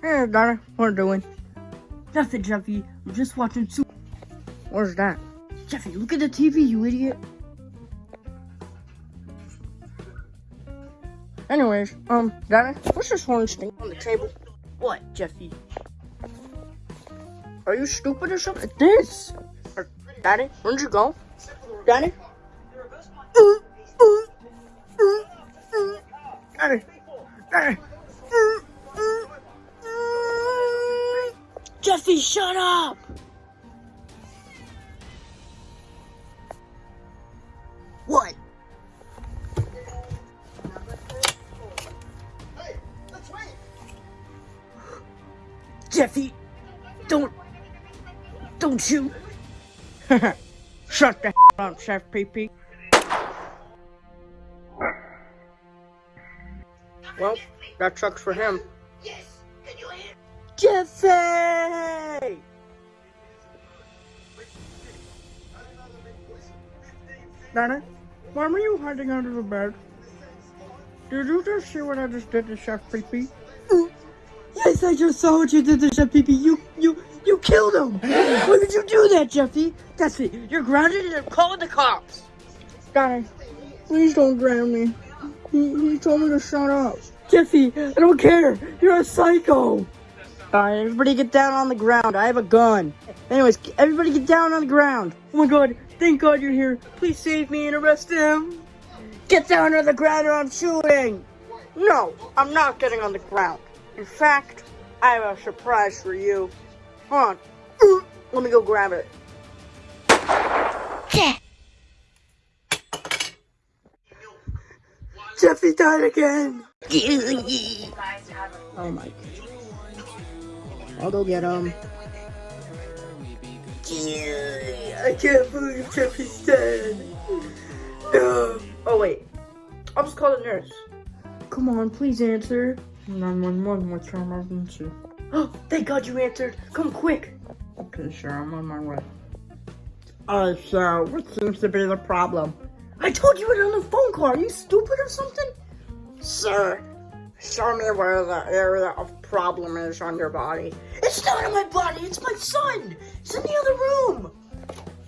Hey, Donna, what are you doing? Nothing, Jeffy. I'm just watching Super. What's that? Jeffy, look at the TV, you idiot. Anyways, um, Donna, what's this orange thing on the table? What, Jeffy? Are you stupid or something? This! Or, Daddy, where'd you go? Daddy? Daddy! Daddy! Jeffy, shut up! What? Jeffy, don't, don't you? Shut the up, Chef PP. Well, that sucks for him. Jeffy! Donna, why were you hiding under the bed? Did you just see what I just did to Chef PP? Mm. Yes, I just saw what you did to Chef Pee You, you, you killed him! Why did you do that, Jeffy? That's it. You're grounded and I'm calling the cops. Donna, please don't ground me. He, he told me to shut up. Jeffy, I don't care. You're a psycho. Alright, everybody get down on the ground. I have a gun. Anyways, everybody get down on the ground. Oh my god, thank god you're here. Please save me and arrest him. Get down on the ground or I'm shooting! No, I'm not getting on the ground. In fact, I have a surprise for you. Hold on. Let me go grab it. Jeffy died again. Oh my. I'll go get him. I can't believe Jeffy's dead. No. Oh wait. I'll just call the nurse. Come on, please answer. 911, what's your emergency? Oh, thank God you answered. Come quick. Okay, sure, I'm on my way. Alright, so what seems to be the problem? I told you it on the phone call. Are you stupid or something? Sir, show me where the area of problem is on your body. It's not in my body. It's my son. It's in the other room.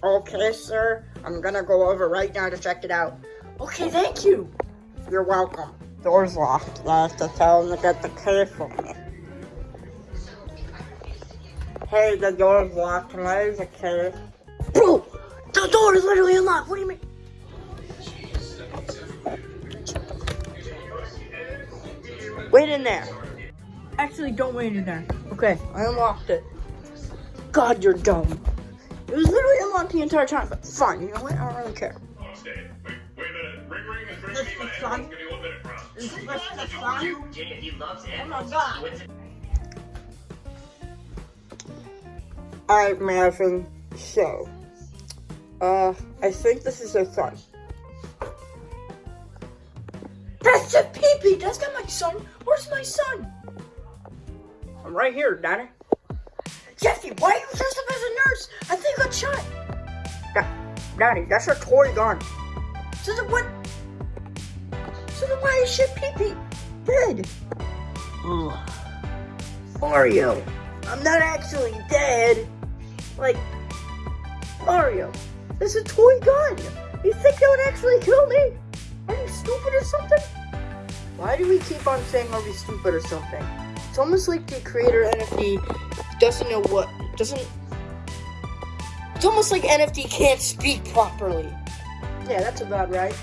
Okay, sir, I'm gonna go over right now to check it out. Okay, thank you. You're welcome. Door's locked. I have to tell him to get the key for me. Hey, the door's locked. Can I use the key? Bro, the door is literally unlocked. What do you mean? Wait in there. Actually, don't wait in there. Okay, I unlocked it. God, you're dumb. It was literally unlocked the entire time, but fine, you know what? I don't really care. Stay. Wait, wait a minute. Ring ring is ringing me. My headphones. Give me one minute, bro. You, yeah, he loves it. Oh my God. Alright, Marvin. So, uh, I think this is your son. That's a peepee. That's not my son. Where's my son? I'm right here, Daddy. Jeffy, why are you dressed up as a nurse? I think I got shot. Da- Daddy, that's a toy gun. So then what? So then why is shit pee-pee? dead? Ugh. Mario, I'm not actually dead. Like, Mario, it's a toy gun. You think that would actually kill me? Are you stupid or something? Why do we keep on saying oh, are we stupid or something? It's almost like the creator NFT doesn't know what doesn't. It's almost like NFT can't speak properly. Yeah, that's about right.